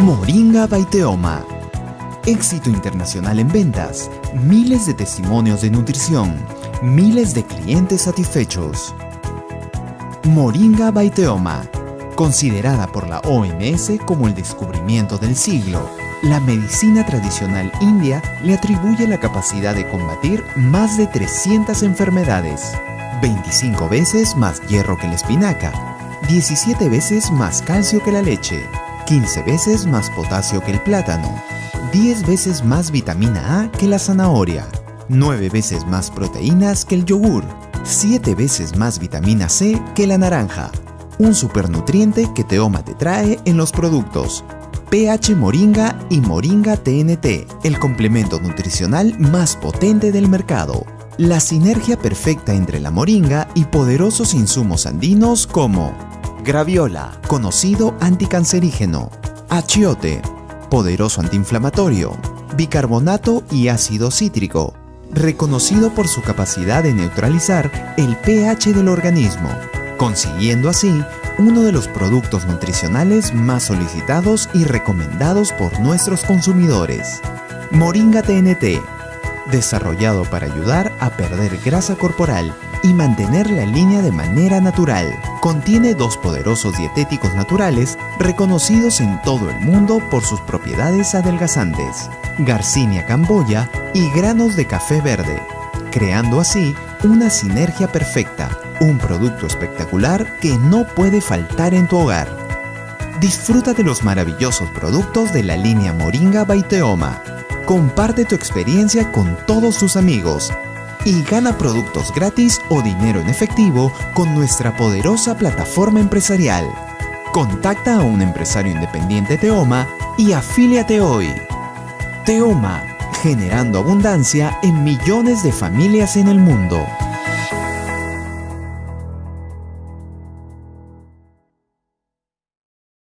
Moringa Baiteoma. Éxito internacional en ventas, miles de testimonios de nutrición, miles de clientes satisfechos. Moringa Baiteoma, considerada por la OMS como el descubrimiento del siglo. La medicina tradicional india le atribuye la capacidad de combatir más de 300 enfermedades. 25 veces más hierro que la espinaca, 17 veces más calcio que la leche, 15 veces más potasio que el plátano, 10 veces más vitamina A que la zanahoria, 9 veces más proteínas que el yogur, 7 veces más vitamina C que la naranja. Un supernutriente que Teoma te trae en los productos PH Moringa y Moringa TNT, el complemento nutricional más potente del mercado. La sinergia perfecta entre la moringa y poderosos insumos andinos como Graviola, conocido anticancerígeno. Achiote, poderoso antiinflamatorio. Bicarbonato y ácido cítrico, reconocido por su capacidad de neutralizar el pH del organismo, consiguiendo así uno de los productos nutricionales más solicitados y recomendados por nuestros consumidores. Moringa TNT, desarrollado para ayudar a perder grasa corporal y mantener la línea de manera natural. Contiene dos poderosos dietéticos naturales reconocidos en todo el mundo por sus propiedades adelgazantes, Garcinia camboya y granos de café verde, creando así una sinergia perfecta, un producto espectacular que no puede faltar en tu hogar. Disfruta de los maravillosos productos de la línea Moringa Baiteoma. Comparte tu experiencia con todos tus amigos y gana productos gratis o dinero en efectivo con nuestra poderosa plataforma empresarial. Contacta a un empresario independiente Teoma y afíliate hoy. Teoma, generando abundancia en millones de familias en el mundo.